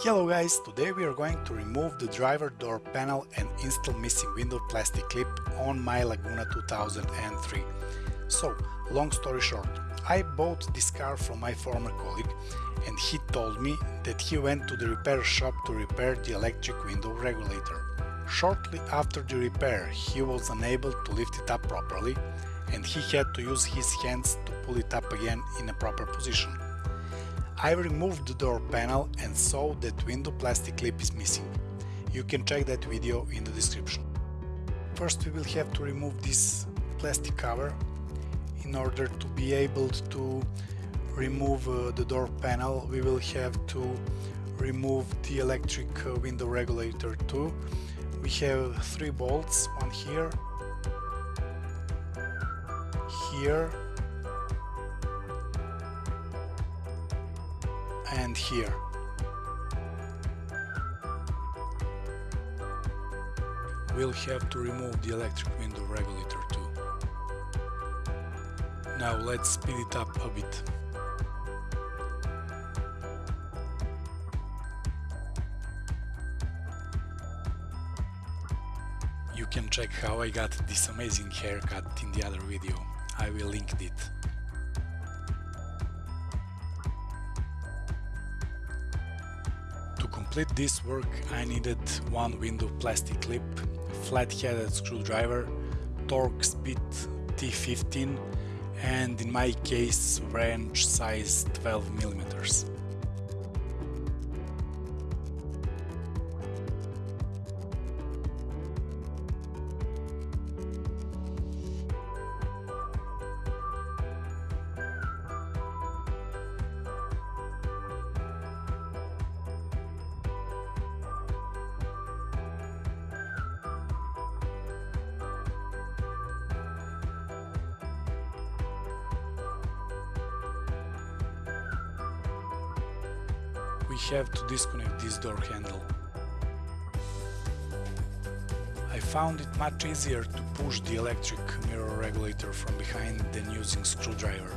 Hello guys, today we are going to remove the driver door panel and install missing window plastic clip on my Laguna 2003. So, long story short, I bought this car from my former colleague and he told me that he went to the repair shop to repair the electric window regulator. Shortly after the repair he was unable to lift it up properly and he had to use his hands to pull it up again in a proper position. I removed the door panel and saw that window plastic clip is missing. You can check that video in the description. First we will have to remove this plastic cover in order to be able to remove uh, the door panel we will have to remove the electric uh, window regulator too. We have three bolts, one here, here and here. We'll have to remove the electric window regulator too. Now let's speed it up a bit. You can check how I got this amazing haircut in the other video, I will link it. Complete this work I needed one window plastic clip, flat-headed screwdriver, Torx bit T15 and in my case wrench size 12 millimeters. We have to disconnect this door handle. I found it much easier to push the electric mirror regulator from behind than using screwdriver.